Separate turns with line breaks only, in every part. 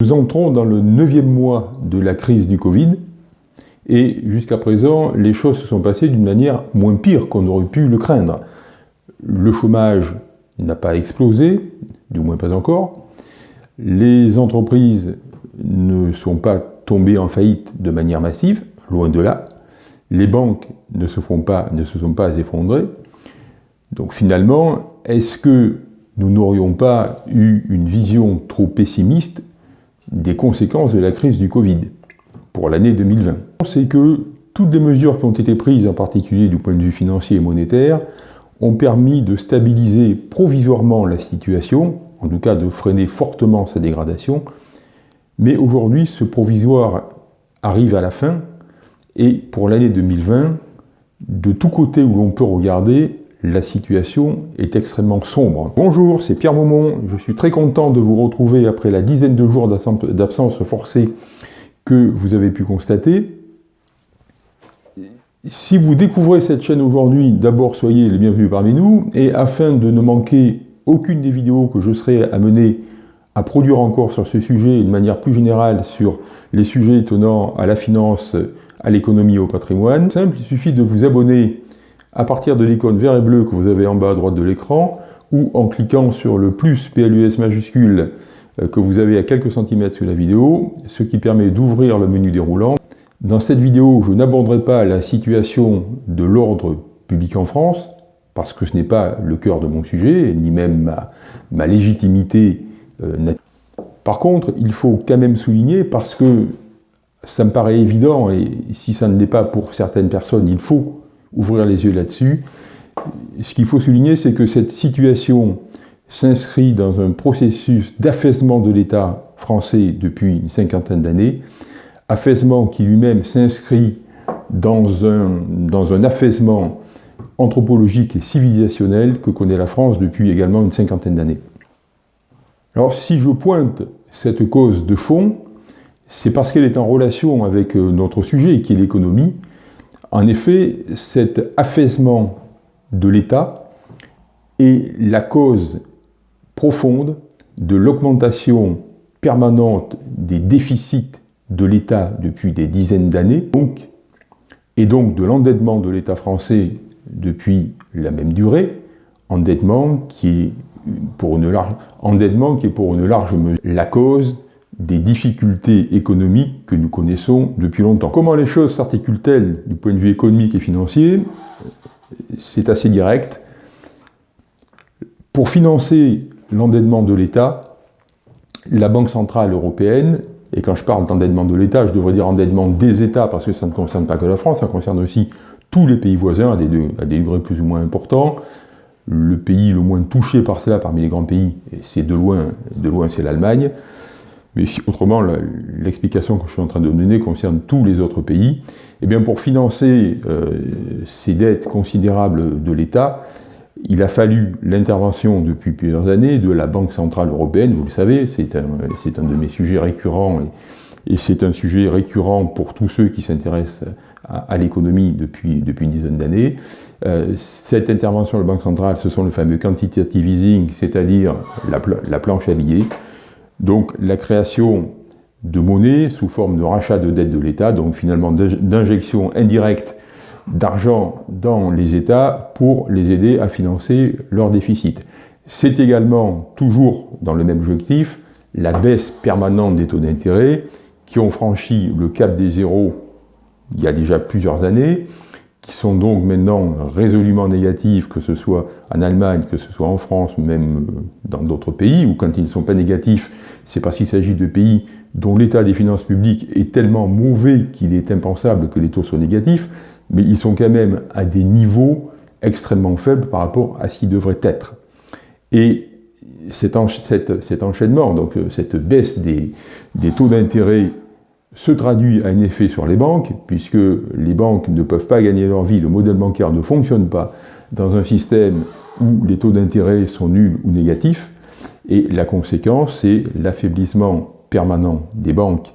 Nous entrons dans le neuvième mois de la crise du Covid, et jusqu'à présent, les choses se sont passées d'une manière moins pire qu'on aurait pu le craindre. Le chômage n'a pas explosé, du moins pas encore. Les entreprises ne sont pas tombées en faillite de manière massive, loin de là. Les banques ne se, font pas, ne se sont pas effondrées. Donc finalement, est-ce que nous n'aurions pas eu une vision trop pessimiste des conséquences de la crise du Covid pour l'année 2020 C'est que toutes les mesures qui ont été prises, en particulier du point de vue financier et monétaire, ont permis de stabiliser provisoirement la situation, en tout cas de freiner fortement sa dégradation, mais aujourd'hui ce provisoire arrive à la fin, et pour l'année 2020, de tous côtés où l'on peut regarder, la situation est extrêmement sombre. Bonjour, c'est Pierre Maumont, je suis très content de vous retrouver après la dizaine de jours d'absence forcée que vous avez pu constater. Si vous découvrez cette chaîne aujourd'hui, d'abord soyez les bienvenus parmi nous, et afin de ne manquer aucune des vidéos que je serai amené à produire encore sur ce sujet et de manière plus générale sur les sujets tenant à la finance, à l'économie et au patrimoine, simple, il suffit de vous abonner à partir de l'icône vert et bleu que vous avez en bas à droite de l'écran, ou en cliquant sur le plus PLUS majuscule euh, que vous avez à quelques centimètres sous la vidéo, ce qui permet d'ouvrir le menu déroulant. Dans cette vidéo, je n'aborderai pas la situation de l'ordre public en France, parce que ce n'est pas le cœur de mon sujet, ni même ma, légitimité euh, Par contre, il faut quand même souligner, parce que ça me paraît évident, et si ça ne l'est pas pour certaines personnes, il faut ouvrir les yeux là-dessus. Ce qu'il faut souligner, c'est que cette situation s'inscrit dans un processus d'affaissement de l'État français depuis une cinquantaine d'années, affaissement qui lui-même s'inscrit dans un, dans un affaissement anthropologique et civilisationnel que connaît la France depuis également une cinquantaine d'années. Alors si je pointe cette cause de fond, c'est parce qu'elle est en relation avec euh, notre sujet, qui est l'économie, en effet, cet affaissement de l'État est la cause profonde de l'augmentation permanente des déficits de l'État depuis des dizaines d'années, et donc de l'endettement de l'État français depuis la même durée, endettement qui est pour une large, endettement qui est pour une large mesure la cause des difficultés économiques que nous connaissons depuis longtemps. Comment les choses s'articulent-elles du point de vue économique et financier? C'est assez direct. Pour financer l'endettement de l'État, la Banque Centrale Européenne, et quand je parle d'endettement de l'État, je devrais dire endettement des États, parce que ça ne concerne pas que la France, ça concerne aussi tous les pays voisins à des, degrés plus ou moins importants. Le pays le moins touché par cela parmi les grands pays, c'est de loin, de loin c'est l'Allemagne. Mais autrement, l'explication que je suis en train de donner concerne tous les autres pays. Eh bien, pour financer euh, ces dettes considérables de l'État, il a fallu l'intervention depuis plusieurs années de la Banque Centrale Européenne, vous le savez, c'est un, un, de mes sujets récurrents, et, c'est un sujet récurrent pour tous ceux qui s'intéressent à, à l'économie depuis, depuis une dizaine d'années. Euh, cette intervention de la Banque Centrale, ce sont le fameux quantitative easing, c'est-à-dire la, la planche à billets, donc la création de monnaie sous forme de rachat de dettes de l'État, donc finalement d'injection indirecte d'argent dans les États pour les aider à financer leur déficit. C'est également, toujours dans le même objectif, la baisse permanente des taux d'intérêt qui ont franchi le cap des zéros il y a déjà plusieurs années, qui sont donc maintenant résolument négatifs, que ce soit en Allemagne, que ce soit en France, même euh, dans d'autres pays, ou quand ils ne sont pas négatifs, c'est parce qu'il s'agit de pays dont l'état des finances publiques est tellement mauvais qu'il est impensable que les taux soient négatifs, mais ils sont quand même à des niveaux extrêmement faibles par rapport à ce qu'ils devraient être. Et cet, enchaînement, donc euh, cette baisse des taux d'intérêt se traduit à un effet sur les banques, puisque les banques ne peuvent pas gagner leur vie, le modèle bancaire ne fonctionne pas dans un système où les taux d'intérêt sont nuls ou négatifs, et la conséquence, c'est l'affaiblissement permanent des banques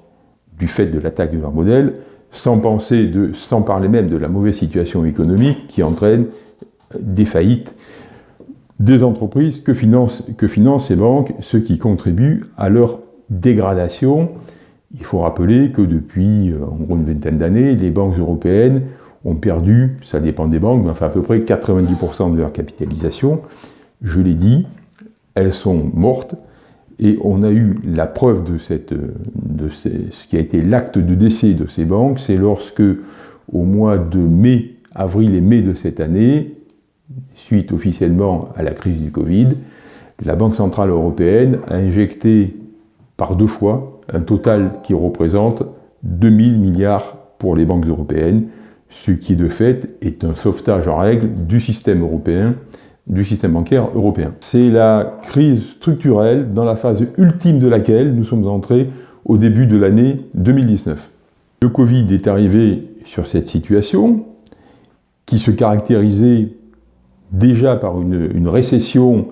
du fait de l'attaque de leur modèle, sans, parler même de la mauvaise situation économique qui entraîne des faillites des entreprises que financent ces banques, ce qui contribue à leur dégradation. Il faut rappeler que depuis euh, en gros une vingtaine d'années, les banques européennes ont perdu, ça dépend des banques, mais enfin à peu près 90% de leur capitalisation. Je l'ai dit, elles sont mortes, et on a eu la preuve de, cette, de ce qui a été l'acte de décès de ces banques, c'est lorsque, au mois de mai, avril et mai de cette année, suite officiellement à la crise du Covid, la Banque Centrale Européenne a injecté par deux fois un total qui représente 2000 milliards pour les banques européennes, ce qui de fait est un sauvetage en règle du système européen, du système bancaire européen. C'est la crise structurelle dans la phase ultime de laquelle nous sommes entrés au début de l'année 2019. Le Covid est arrivé sur cette situation qui se caractérisait déjà par une, une récession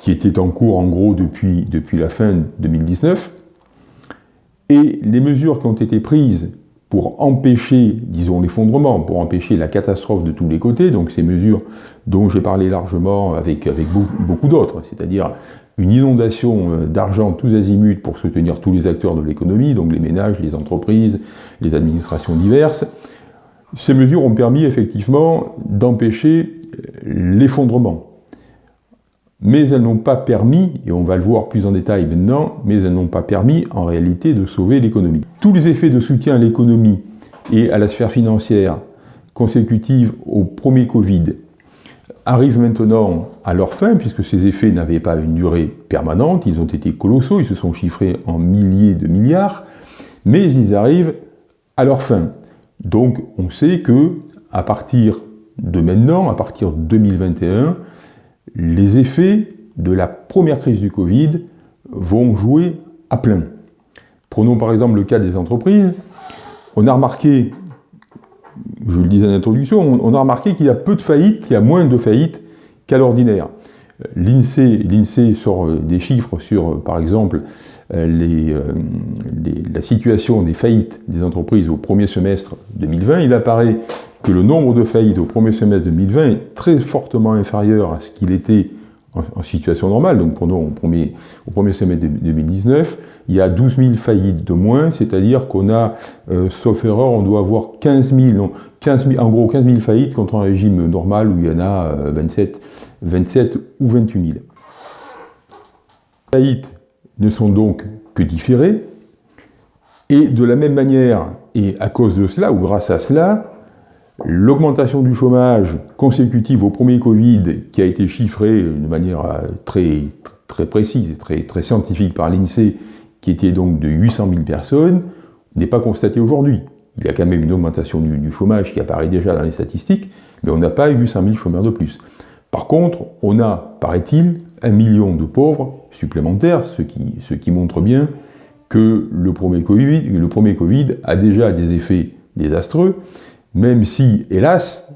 qui était en cours en gros depuis, depuis la fin 2019, et les mesures qui ont été prises pour empêcher, disons, l'effondrement, pour empêcher la catastrophe de tous les côtés, donc ces mesures dont j'ai parlé largement avec, avec beaucoup d'autres, c'est-à-dire une inondation euh, d'argent tous azimuts pour soutenir tous les acteurs de l'économie, donc les ménages, les entreprises, les administrations diverses. Ces mesures ont permis effectivement d'empêcher l'effondrement mais elles n'ont pas permis, et on va le voir plus en détail maintenant, mais elles n'ont pas permis en réalité de sauver l'économie. Tous les effets de soutien à l'économie et à la sphère financière consécutifs au premier Covid arrivent maintenant à leur fin, puisque ces effets n'avaient pas une durée permanente, ils ont été colossaux, ils se sont chiffrés en milliers de milliards, mais ils arrivent à leur fin. Donc on sait que à partir de maintenant, à partir de 2021, les effets de la première crise du Covid vont jouer à plein. Prenons par exemple le cas des entreprises. On a remarqué, je le disais en introduction, on a remarqué qu'il y a peu de faillites, qu'il y a moins de faillites qu'à l'ordinaire. L'INSEE sort euh, des chiffres sur, euh, par exemple, euh, la situation des faillites des entreprises au premier semestre 2020. Il apparaît que le nombre de faillites au premier semestre 2020 est très fortement inférieur à ce qu'il était en, situation normale, donc prenons au premier, au premier semestre 2019, il y a 12 000 faillites de moins, c'est-à-dire qu'on a, euh, sauf erreur, on doit avoir 15 000, non, 15 000, en gros 15 000 faillites contre un régime normal où il y en a 27, euh, 27 ou 28 000. Les faillites ne sont donc que différées, et de la même manière, et à cause de cela, ou grâce à cela, L'augmentation du chômage consécutive au premier Covid, qui a été chiffrée de manière euh, très, très précise et très, scientifique par l'INSEE, qui était donc de 800 000 personnes, n'est pas constatée aujourd'hui. Il y a quand même une augmentation du, chômage qui apparaît déjà dans les statistiques, mais on n'a pas 800 000 chômeurs de plus. Par contre, on a, paraît-il, un million de pauvres supplémentaires, ce qui, montre bien que le premier Covid a déjà des effets désastreux, même si, hélas,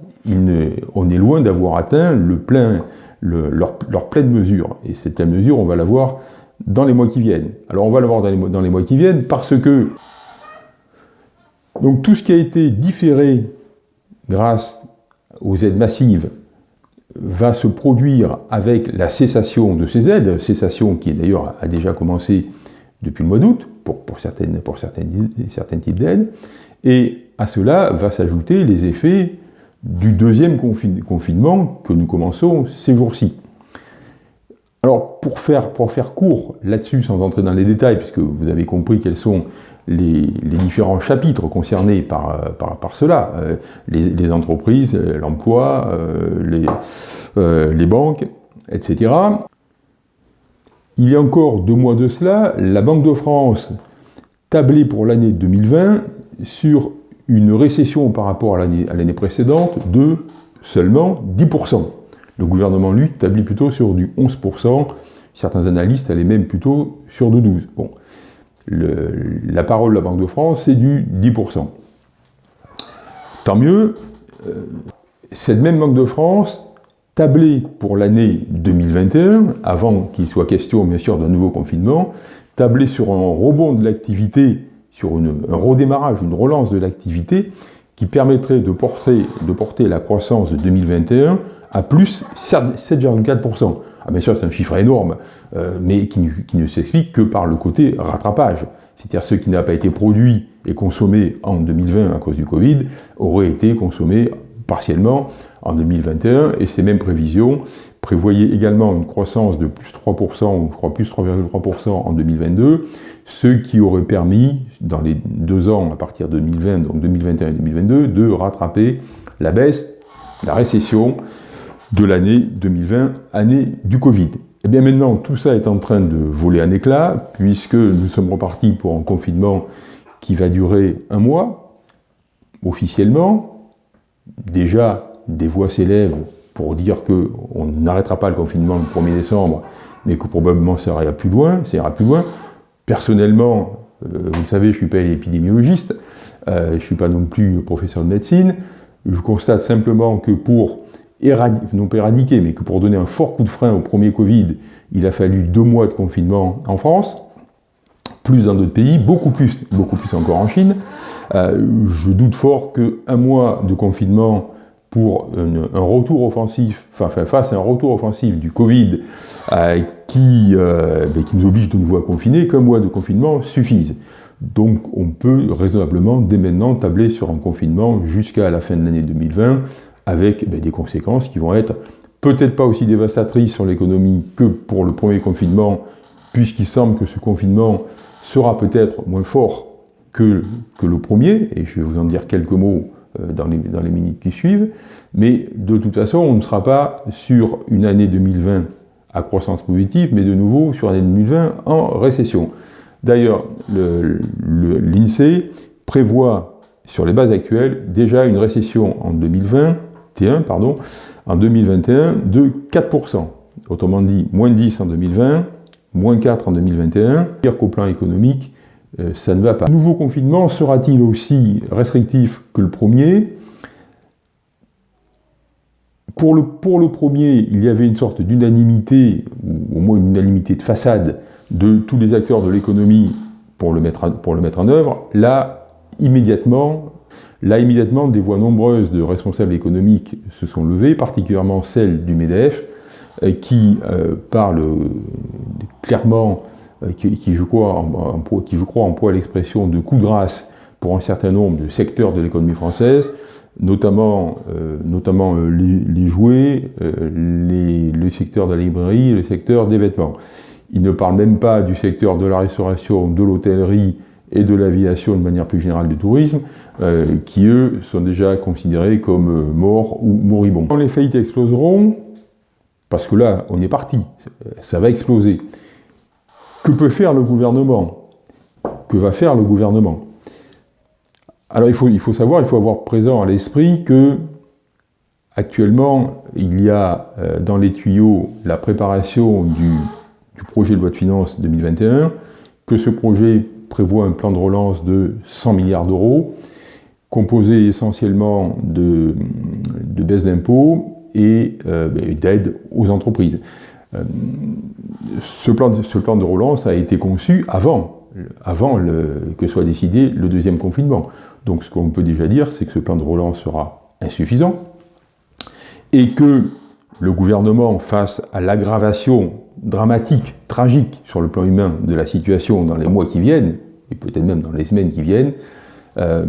on est loin d'avoir atteint leur, pleine mesure. Et cette pleine mesure, on va la voir dans les mois qui viennent. Alors on va la voir dans les, dans les mois qui viennent parce que donc tout ce qui a été différé grâce aux aides massives va se produire avec la cessation de ces aides, cessation qui d'ailleurs a déjà commencé depuis le mois d'août pour certaines, certains types d'aides, et à cela va s'ajouter les effets du deuxième confinement que nous commençons ces jours-ci. Alors, pour faire, pour faire court là-dessus, sans entrer dans les détails, puisque vous avez compris quels sont les, différents chapitres concernés par, par, cela, euh, les, entreprises, l'emploi, euh, les, euh, les banques, etc. Il y a encore deux mois de cela, la Banque de France tablait pour l'année 2020 sur une récession par rapport à l'année précédente de seulement 10%. Le gouvernement, lui, établit plutôt sur du 11%, certains analystes allaient même plutôt sur du 12%. Bon. la parole de la Banque de France, c'est du 10%. Tant mieux, euh, cette même Banque de France tablait pour l'année 2021, avant qu'il soit question bien sûr d'un nouveau confinement, tablait sur un rebond de l'activité sur un redémarrage, une relance de l'activité qui permettrait de porter, la croissance de 2021 à plus 7,4%. Ah bien sûr, c'est un chiffre énorme, euh, mais qui, ne s'explique que par le côté rattrapage. C'est-à-dire ce qui n'a pas été produit et consommé en 2020 à cause du Covid aurait été consommé partiellement en 2021, et ces mêmes prévisions prévoyaient également une croissance de plus 3%, ou je crois plus 3,3% en 2022, ce qui aurait permis, dans les deux ans à partir de 2020, donc 2021 et 2022, de rattraper la baisse, la récession de l'année 2020, année du Covid. Et eh bien maintenant, tout ça est en train de voler un éclat, puisque nous sommes repartis pour un confinement qui va durer un mois, officiellement. Déjà, des voix s'élèvent pour dire qu'on n'arrêtera pas le confinement le 1er décembre, mais que probablement ça ira plus loin, ça ira plus loin. Personnellement, euh, vous le savez, je ne suis pas épidémiologiste, euh, je ne suis pas non plus professeur de médecine, je constate simplement que pour non pas éradiquer, mais que pour donner un fort coup de frein au premier Covid, il a fallu deux mois de confinement en France, plus dans d'autres pays, beaucoup plus, beaucoup plus encore en Chine. Euh, je doute fort qu'un mois de confinement un retour offensif, enfin, face à un retour offensif du Covid euh, qui, euh, qui nous oblige de nouveau à confiner, qu'un mois de confinement suffise. Donc on peut raisonnablement dès maintenant tabler sur un confinement jusqu'à la fin de l'année 2020 avec ben, des conséquences qui vont être peut-être pas aussi dévastatrices sur l'économie que pour le premier confinement, puisqu'il semble que ce confinement sera peut-être moins fort que, que, le premier, et je vais vous en dire quelques mots dans les, dans les minutes qui suivent, mais de toute façon, on ne sera pas sur une année 2020 à croissance positive, mais de nouveau sur l'année 2020 en récession. D'ailleurs, l'INSEE prévoit sur les bases actuelles déjà une récession en 2020 pardon, en 2021 de 4%. Autrement dit, moins 10 en 2020, moins 4 en 2021. Pire qu'au plan économique, euh, ça ne va pas. Le nouveau confinement sera-t-il aussi restrictif que le premier? Pour le, pour le premier, il y avait une sorte d'unanimité, ou au moins une unanimité de façade, de tous les acteurs de l'économie pour, le mettre pour le mettre en œuvre. Là, immédiatement, Là, immédiatement, des voix nombreuses de responsables économiques se sont levées, particulièrement celle du MEDEF, euh, qui euh, parle euh, clairement, qui, je crois, qui, je crois, emploie l'expression de coup de grâce pour un certain nombre de secteurs de l'économie française, notamment, notamment les, jouets, le secteur de la librairie, le secteur des vêtements. Il ne parle même pas du secteur de la restauration, de l'hôtellerie, et de l'aviation de manière plus générale du tourisme, euh, qui eux sont déjà considérés comme euh, morts ou moribonds. Quand les faillites exploseront, parce que là on est parti, ça va exploser, que peut faire le gouvernement? Que va faire le gouvernement? Alors il faut, il faut savoir, il faut avoir présent à l'esprit que actuellement il y a euh, dans les tuyaux la préparation du, du projet de loi de finances 2021, que ce projet prévoit un plan de relance de 100 milliards d'euros, composé essentiellement de, de baisse d'impôts et euh, d'aide aux entreprises. Euh, ce, plan de, ce, plan de, relance a été conçu avant, avant que soit décidé le deuxième confinement. Donc ce qu'on peut déjà dire, c'est que ce plan de relance sera insuffisant et que le gouvernement, face à l'aggravation dramatique, tragique sur le plan humain de la situation dans les mois qui viennent, et peut-être même dans les semaines qui viennent, euh,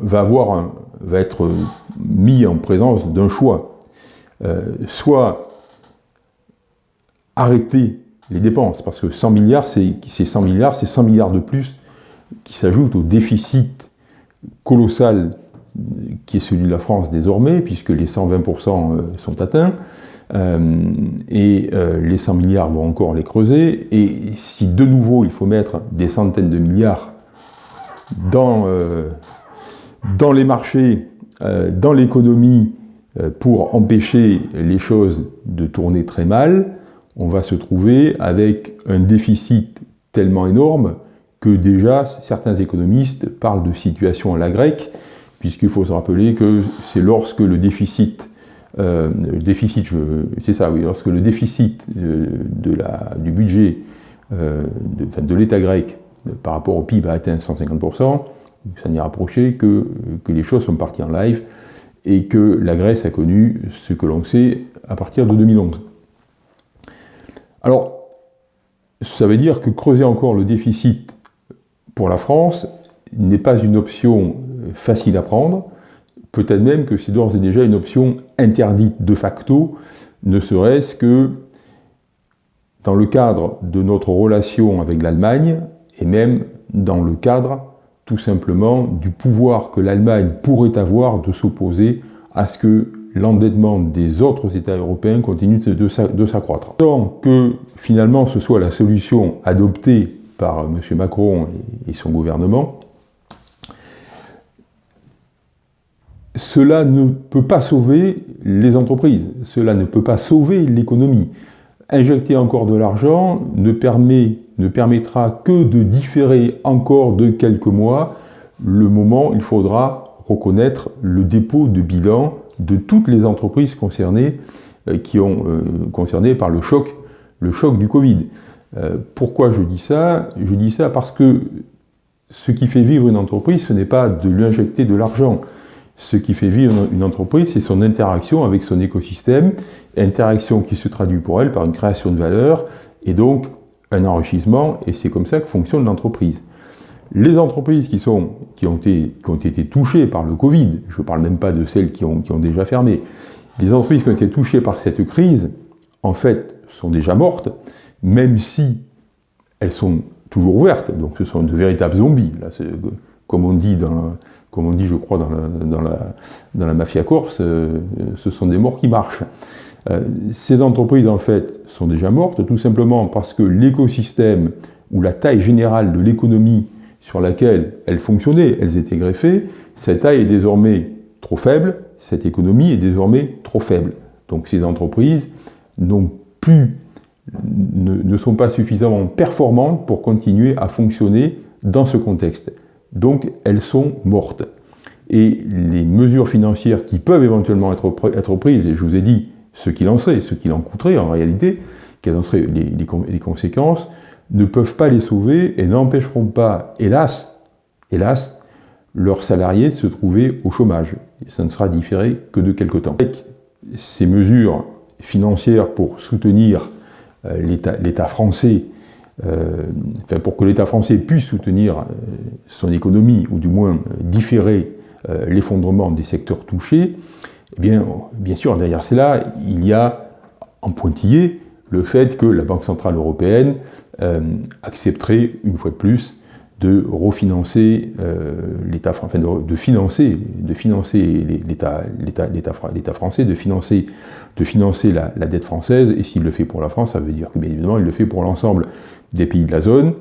va, avoir va être mis en présence d'un choix. Euh, soit arrêter les dépenses, parce que 100 milliards, c'est 100 milliards, c'est 100 milliards de plus qui s'ajoutent au déficit colossal qui est celui de la France désormais, puisque les 120% euh, sont atteints, euh, et euh, les 100 milliards vont encore les creuser, et si de nouveau il faut mettre des centaines de milliards dans, dans les marchés, dans l'économie, pour empêcher les choses de tourner très mal, on va se trouver avec un déficit tellement énorme que déjà certains économistes parlent de situation à la grecque, puisqu'il faut se rappeler que c'est lorsque le déficit, euh, lorsque le déficit euh, du budget euh, de, l'État grec par rapport au PIB a atteint 150%, ça n'y rapproché que, que les choses sont parties en live, et que la Grèce a connu ce que l'on sait à partir de 2011. Alors, ça veut dire que creuser encore le déficit pour la France n'est pas une option facile à prendre, peut-être même que c'est d'ores et déjà une option interdite de facto, ne serait-ce que dans le cadre de notre relation avec l'Allemagne, et même dans le cadre tout simplement du pouvoir que l'Allemagne pourrait avoir de s'opposer à ce que l'endettement des autres États européens continue de s'accroître. Tant que finalement ce soit la solution adoptée par M. Macron et son gouvernement, cela ne peut pas sauver les entreprises, cela ne peut pas sauver l'économie. Injecter encore de l'argent ne, ne permettra que de différer encore de quelques mois le moment où il faudra reconnaître le dépôt de bilan de toutes les entreprises concernées, euh, qui ont euh, concernées par le choc, le choc du Covid. Euh, pourquoi je dis ça? Je dis ça parce que ce qui fait vivre une entreprise, ce n'est pas de lui injecter de l'argent. Ce qui fait vivre une entreprise, c'est son interaction avec son écosystème, interaction qui se traduit pour elle par une création de valeur et donc un enrichissement, et c'est comme ça que fonctionne l'entreprise. Les entreprises qui, sont, qui, ont été, qui, ont été, touchées par le Covid, je ne parle même pas de celles qui ont, qui ont, déjà fermé, les entreprises qui ont été touchées par cette crise, en fait, sont déjà mortes, même si elles sont toujours ouvertes, donc ce sont de véritables zombies, là, comme on dit dans, comme on dit, je crois, dans la, dans la, dans la mafia corse, euh, ce sont des morts qui marchent. Euh, ces entreprises, en fait, sont déjà mortes, tout simplement parce que l'écosystème ou la taille générale de l'économie sur laquelle elles fonctionnaient, elles étaient greffées, cette taille est désormais trop faible, cette économie est désormais trop faible. Donc ces entreprises ne, sont pas suffisamment performantes pour continuer à fonctionner dans ce contexte. Donc elles sont mortes. Et les mesures financières qui peuvent éventuellement être, prises, et je vous ai dit ce qu'il en serait, ce qu'il en coûterait en réalité, quelles en seraient les, conséquences, ne peuvent pas les sauver et n'empêcheront pas, hélas, hélas, leurs salariés de se trouver au chômage. Ça ne sera différé que de quelque temps. Avec ces mesures financières pour soutenir euh, l'État français euh, pour que l'État français puisse soutenir euh, son économie, ou du moins différer l'effondrement des secteurs touchés, eh bien, bien sûr, derrière cela, il y a en pointillé le fait que la Banque Centrale Européenne accepterait, une fois de plus, de refinancer l'État, enfin de, financer, l'État français, de financer, la, dette française, et s'il le fait pour la France, ça veut dire que bien évidemment il le fait pour l'ensemble des pays de la zone.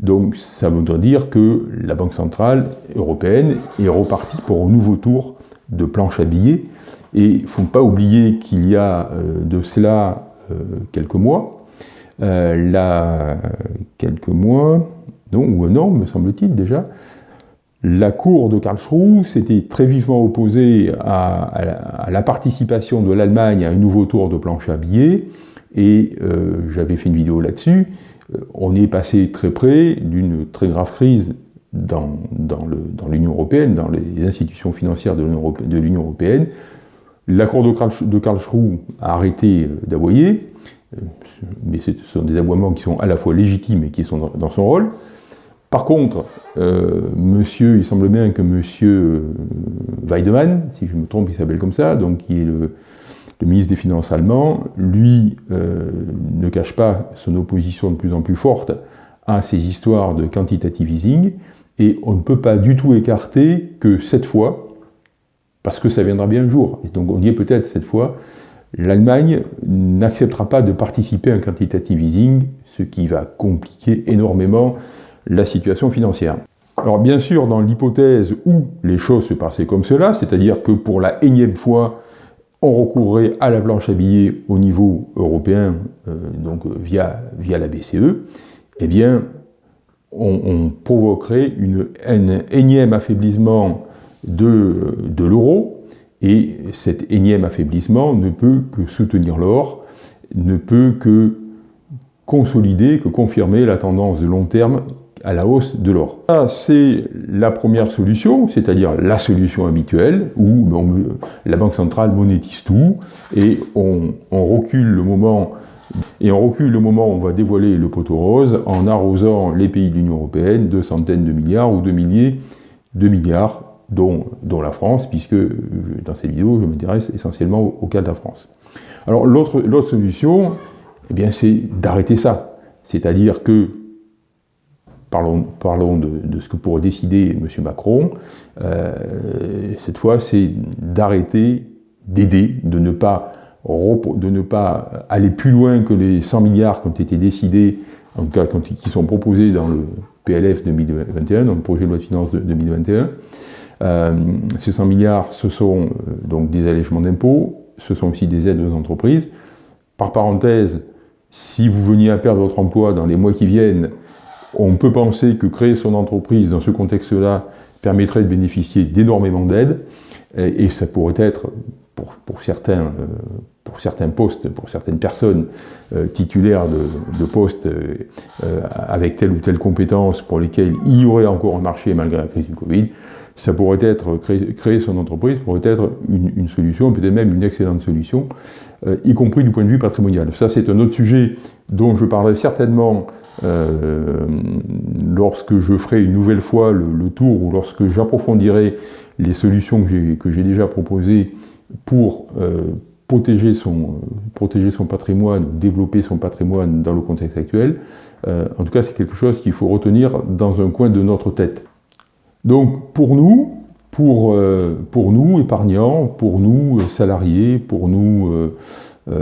Donc ça voudrait dire que la Banque Centrale Européenne est repartie pour un nouveau tour de planche à billets. Et il ne faut pas oublier qu'il y a euh, de cela euh, quelques mois, euh, là, quelques mois, non, ou un an, me semble-t-il déjà, la cour de Karlsruhe s'était très vivement opposée à, la participation de l'Allemagne à un nouveau tour de planche à billets, et j'avais fait une vidéo là-dessus, euh, on est passé très près d'une très grave crise dans, l'Union européenne, dans les institutions financières de l'Union européenne. L'accord de, Karlsruhe a arrêté euh, euh, mais ce sont des aboiements qui sont à la fois légitimes et qui sont dans, son rôle. Par contre, monsieur, il semble bien que monsieur Weidemann, si je me trompe, il s'appelle comme ça, donc qui est le, ministre des Finances allemand, lui, euh, ne cache pas son opposition de plus en plus forte à ces histoires de quantitative easing, et on ne peut pas du tout écarter que cette fois, parce que ça viendra bien un jour, et donc on y est peut-être cette fois, l'Allemagne n'acceptera pas de participer à un quantitative easing, ce qui va compliquer énormément la situation financière. Alors bien sûr, dans l'hypothèse où les choses se passaient comme cela, c'est-à-dire que pour la énième fois, on recourrait à la planche à billets au niveau européen, euh, donc via, la BCE, eh bien, on, provoquerait une, un énième affaiblissement de l'euro, et cet énième affaiblissement ne peut que soutenir l'or, ne peut que consolider, que confirmer la tendance de long terme à la hausse de l'or. Ça, c'est la première solution, c'est-à-dire la solution habituelle, où la Banque centrale monétise tout, et on, recule le moment et on recule le moment où on va dévoiler le poteau rose en arrosant les pays de l'Union Européenne de centaines de milliards ou de milliers de milliards, dont, la France, puisque dans cette vidéo, je m'intéresse essentiellement au, cas de la France. Alors l'autre solution, eh bien, c'est d'arrêter ça. C'est-à-dire que parlons, parlons de, ce que pourrait décider M. Macron, euh, cette fois, c'est d'arrêter d'aider, de ne pas de ne pas aller plus loin que les 100 milliards qui ont été décidés, en tout cas qui sont proposés dans le PLF 2021, dans le projet de loi de finances de 2021. Euh, ces 100 milliards, ce sont euh, donc des allègements d'impôts, ce sont aussi des aides aux entreprises. Par parenthèse, si vous veniez à perdre votre emploi dans les mois qui viennent, on peut penser que créer son entreprise dans ce contexte-là permettrait de bénéficier d'énormément d'aides, et, ça pourrait être, pour, certains, euh, pour certains postes, pour certaines personnes titulaires de, postes euh, avec telle ou telle compétence pour lesquelles il y aurait encore un marché malgré la crise du Covid, ça pourrait être, créer, son entreprise pourrait être une, solution, peut-être même une excellente solution, y compris du point de vue patrimonial. Ça, c'est un autre sujet dont je parlerai certainement euh, lorsque je ferai une nouvelle fois le, tour ou lorsque j'approfondirai les solutions que j'ai déjà proposées pour euh, protéger, son, patrimoine, développer son patrimoine dans le contexte actuel, euh, en tout cas c'est quelque chose qu'il faut retenir dans un coin de notre tête. Donc pour nous, pour, pour nous épargnants, pour nous salariés, pour nous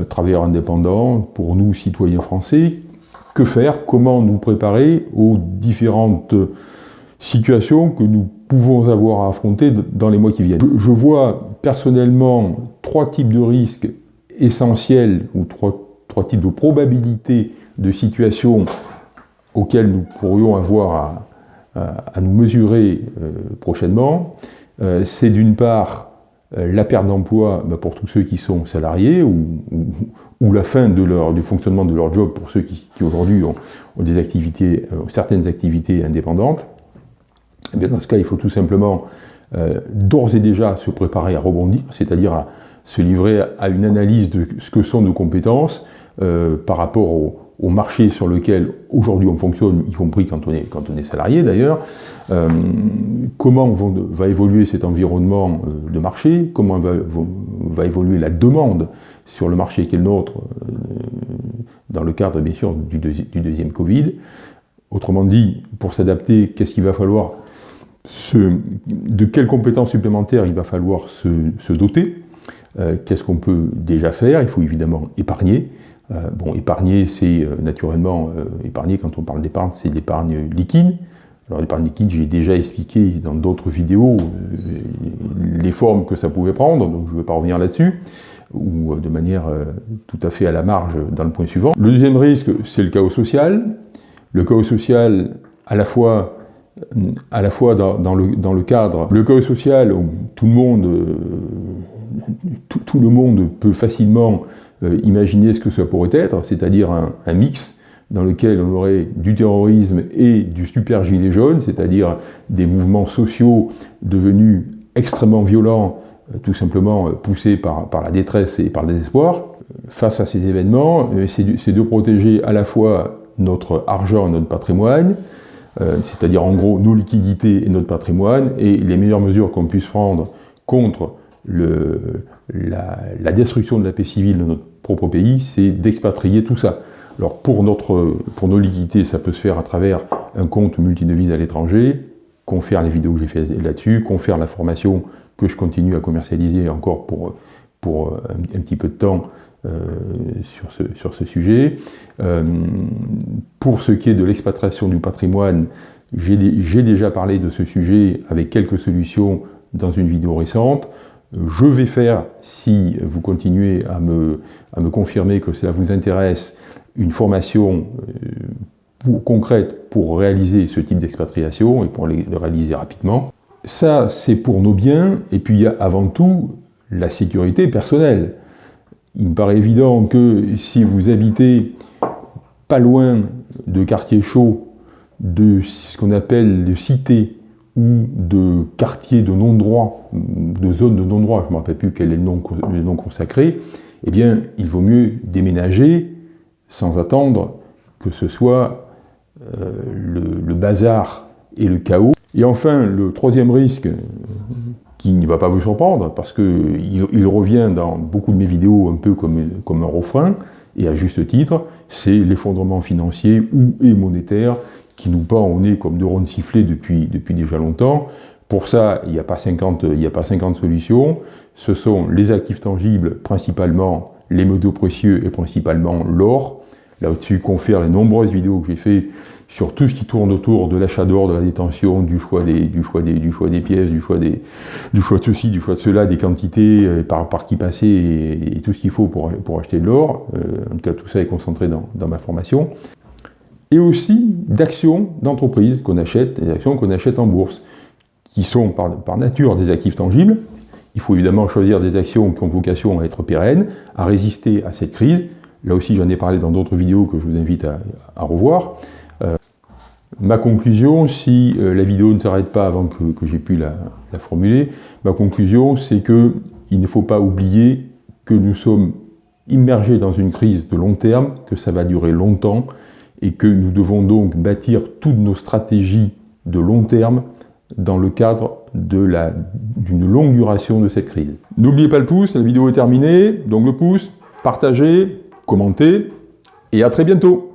travailleurs indépendants, pour nous citoyens français, que faire, comment nous préparer aux différentes situations que nous pouvons avoir à affronter dans les mois qui viennent. Je, vois personnellement trois types de risques essentiels ou trois, types de probabilités de situations auxquelles nous pourrions avoir à, nous mesurer euh, prochainement. Euh, c'est d'une part euh, la perte d'emploi bah, pour tous ceux qui sont salariés ou, la fin de leur, du fonctionnement de leur job pour ceux qui, aujourd'hui ont, des activités, euh, certaines activités indépendantes. Eh dans ce cas, il faut tout simplement euh, d'ores et déjà se préparer à rebondir, c'est-à-dire à se livrer à une analyse de ce que sont nos compétences par rapport au, marché sur lequel aujourd'hui on fonctionne, y compris quand on est, quand on est salarié d'ailleurs, euh, comment va évoluer cet environnement euh, de marché, comment va, évoluer la demande sur le marché qui est le nôtre, euh, dans le cadre bien sûr du, deuxième Covid? Autrement dit, pour s'adapter, qu'est-ce qu'il va falloir se, De quelles compétences supplémentaires il va falloir se doter? Qu'est-ce qu'on peut déjà faire? Il faut évidemment épargner. Euh, bon, épargner, c'est euh, naturellement, euh, épargner, quand on parle d'épargne, c'est l'épargne liquide. Alors l'épargne liquide, j'ai déjà expliqué dans d'autres vidéos les formes que ça pouvait prendre, donc je ne vais pas revenir là-dessus, ou de manière tout à fait à la marge dans le point suivant. Le deuxième risque, c'est le chaos social. Le chaos social, à la fois, à la fois dans, le, cadre, le chaos social, tout le monde, tout le monde peut facilement imaginer ce que ça pourrait être, c'est-à-dire un, mix dans lequel on aurait du terrorisme et du super gilet jaune, c'est-à-dire des mouvements sociaux devenus extrêmement violents, euh, tout simplement euh, poussés par, la détresse et par le désespoir. Face à ces événements, c'est de protéger à la fois notre argent et notre patrimoine, c'est-à-dire en gros nos liquidités et notre patrimoine, et les meilleures mesures qu'on puisse prendre contre la, destruction de la paix civile dans notre pays, c'est d'expatrier tout ça. Alors pour, notre, pour nos liquidités, ça peut se faire à travers un compte multidevise à l'étranger, confère les vidéos que j'ai fait là-dessus, confère la formation que je continue à commercialiser encore pour, pour un, petit peu de temps euh, sur, ce, sur ce sujet. Euh, pour ce qui est de l'expatriation du patrimoine, j'ai déjà parlé de ce sujet avec quelques solutions dans une vidéo récente. Je vais faire, si vous continuez à me, confirmer que cela vous intéresse, une formation euh, concrète pour réaliser ce type d'expatriation et pour le réaliser rapidement. Ça, c'est pour nos biens, et puis il y a avant tout la sécurité personnelle. Il me paraît évident que si vous habitez pas loin de quartiers chauds, de ce qu'on appelle de cités ou de quartiers de non-droit, de zones de non-droit, je ne me rappelle plus quel est le nom, le consacré, eh bien, il vaut mieux déménager sans attendre que ce soit euh, le, bazar et le chaos. Et enfin, le troisième risque, qui ne va pas vous surprendre, parce qu'il il revient dans beaucoup de mes vidéos un peu comme, comme un refrain, et à juste titre, c'est l'effondrement financier ou et monétaire qui nous pend au nez comme deux ronds sifflés depuis, depuis déjà longtemps. Pour ça, il n'y a, pas 50, il a pas 50 solutions. Ce sont les actifs tangibles, principalement les métaux précieux et principalement l'or. Là-dessus, confère les nombreuses vidéos que j'ai fait sur tout ce qui tourne autour de l'achat d'or, de la détention, du choix des, du choix des, du choix des pièces, du choix des, du choix de ceci, du choix de cela, des quantités, euh, par, par qui passer et, tout ce qu'il faut pour, pour acheter de l'or. Euh, en tout cas, tout ça est concentré dans, dans ma formation. Et aussi d'actions d'entreprise qu'on achète, des actions qu'on achète en bourse, qui sont par, nature des actifs tangibles. Il faut évidemment choisir des actions qui ont vocation à être pérennes, à résister à cette crise, Là aussi, j'en ai parlé dans d'autres vidéos que je vous invite à, revoir. Euh, ma conclusion, si euh, la vidéo ne s'arrête pas avant que, j'ai pu la, formuler, ma conclusion, c'est qu'il ne faut pas oublier que nous sommes immergés dans une crise de long terme, que ça va durer longtemps, et que nous devons donc bâtir toutes nos stratégies de long terme dans le cadre d'une longue duration de cette crise. N'oubliez pas le pouce, la vidéo est terminée, donc le pouce, partagez, commentez, et à très bientôt